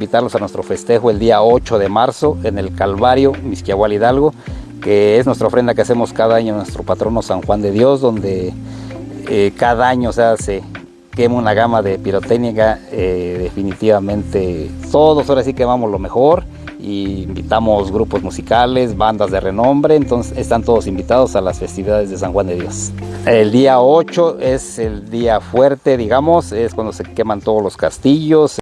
invitarlos a nuestro festejo el día 8 de marzo en el Calvario, Misquiahual Hidalgo, que es nuestra ofrenda que hacemos cada año a nuestro patrono San Juan de Dios, donde eh, cada año se hace quema una gama de pirotécnica, eh, definitivamente todos ahora sí quemamos lo mejor y invitamos grupos musicales, bandas de renombre, entonces están todos invitados a las festividades de San Juan de Dios. El día 8 es el día fuerte, digamos, es cuando se queman todos los castillos.